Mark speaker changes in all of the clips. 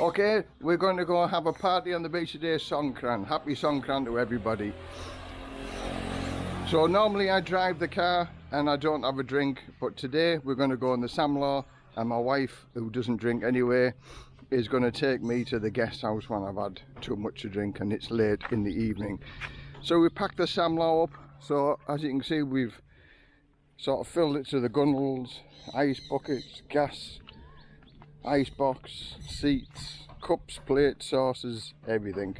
Speaker 1: Okay, we're going to go have a party on the beach today, Songkran. Happy Songkran to everybody. So normally I drive the car and I don't have a drink, but today we're going to go on the samlor and my wife, who doesn't drink anyway, is going to take me to the guest house when I've had too much to drink and it's late in the evening. So we packed the samlor up, so as you can see we've sort of filled it to the gunnels, ice buckets, gas, ice box, seats, cups, plates, saucers, everything.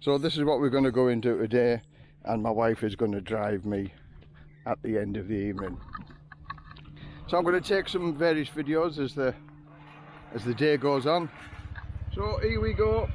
Speaker 1: So this is what we're going to go into today and my wife is going to drive me at the end of the evening. So I'm going to take some various videos as the as the day goes on. So here we go.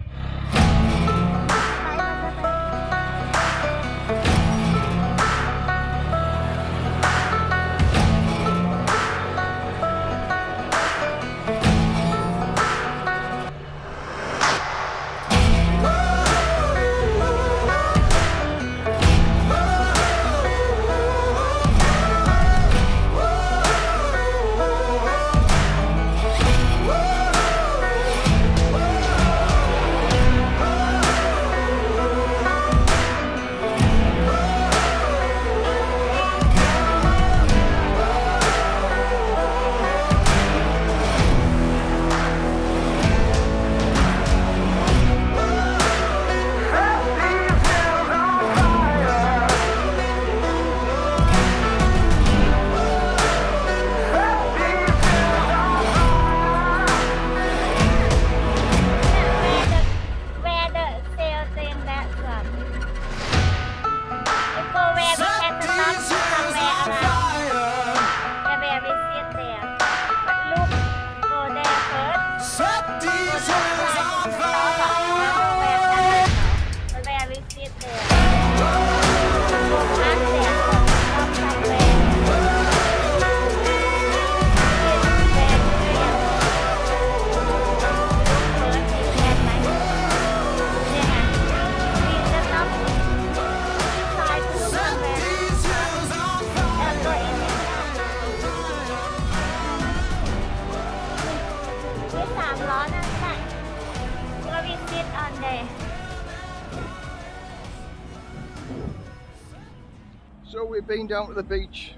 Speaker 1: We've been down to the beach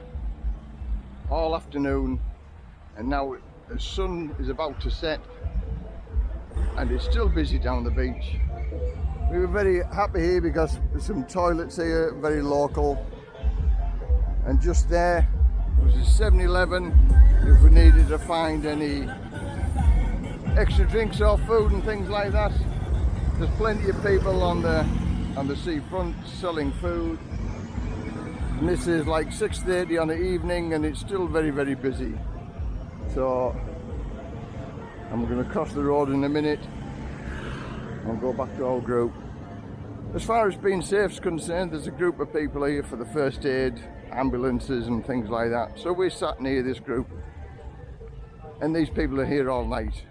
Speaker 1: all afternoon and now the sun is about to set and it's still busy down the beach. We were very happy here because there's some toilets here, very local. And just there was a 7-Eleven if we needed to find any extra drinks or food and things like that. There's plenty of people on the on the seafront selling food and this is like 6.30 on the evening and it's still very very busy. So I'm going to cross the road in a minute. And go back to our group. As far as being safe is concerned there's a group of people here for the first aid ambulances and things like that. So we're sat near this group. And these people are here all night.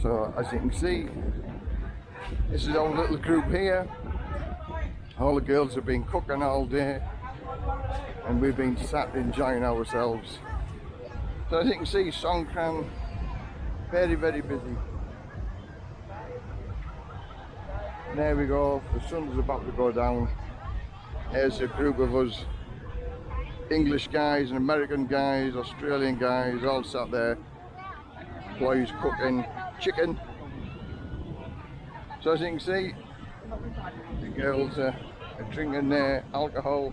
Speaker 1: So as you can see this is our little group here all the girls have been cooking all day and we've been sat enjoying ourselves. So as you can see Songkran very very busy. And there we go, the sun's about to go down. There's a group of us English guys and American guys, Australian guys all sat there. Boys cooking chicken. So as you can see girls are, are drinking their alcohol,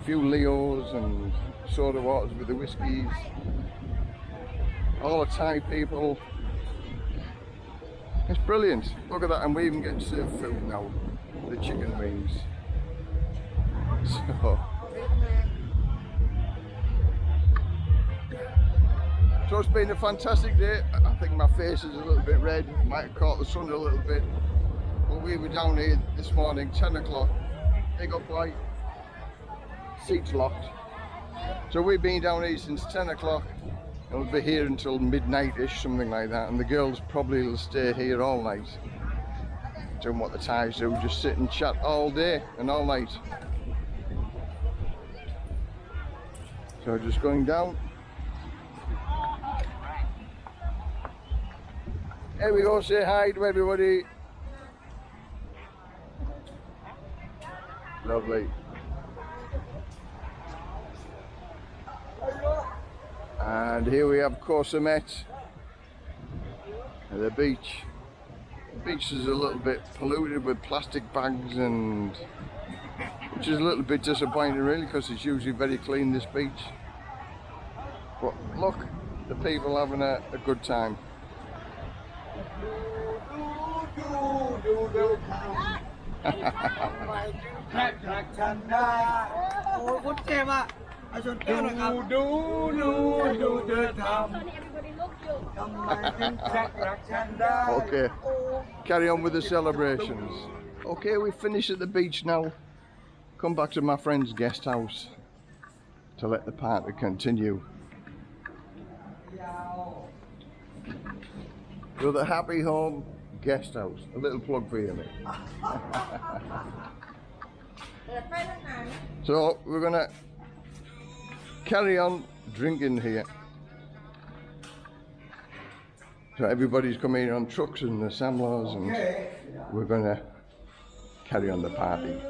Speaker 1: a few Leos and soda waters with the whiskies. All the Thai people. It's brilliant. Look at that, and we even getting served food now. The chicken wings. So, so it's been a fantastic day. I think my face is a little bit red. Might have caught the sun a little bit. Well, we were down here this morning, 10 o'clock, big up light, seats locked. So we've been down here since 10 o'clock and we'll be here until midnight-ish, something like that. And the girls probably will stay here all night, doing what the Thais do, just sit and chat all day and all night. So just going down. Here we go, say hi to everybody. Lovely. And here we have Corsomet the beach. The beach is a little bit polluted with plastic bags and which is a little bit disappointing really because it's usually very clean this beach. But look, the people having a, a good time.
Speaker 2: แค่รักฉันได้โอ้คุณเจมอ่ะเอาชนแก้วหน่อยครับดูดูดูเธอท
Speaker 3: Sorry, everybody look you. ำ
Speaker 2: ทำไมถึงแค่รักฉันได้
Speaker 1: Okay, carry on with the celebrations. Okay, we finish at the beach now. Come back to my friend's guest house to let the party continue. To the Happy Home Guest House. A little plug for you, mate. so we're gonna carry on drinking here. So everybody's coming on trucks and the samlors and we're gonna carry on the party.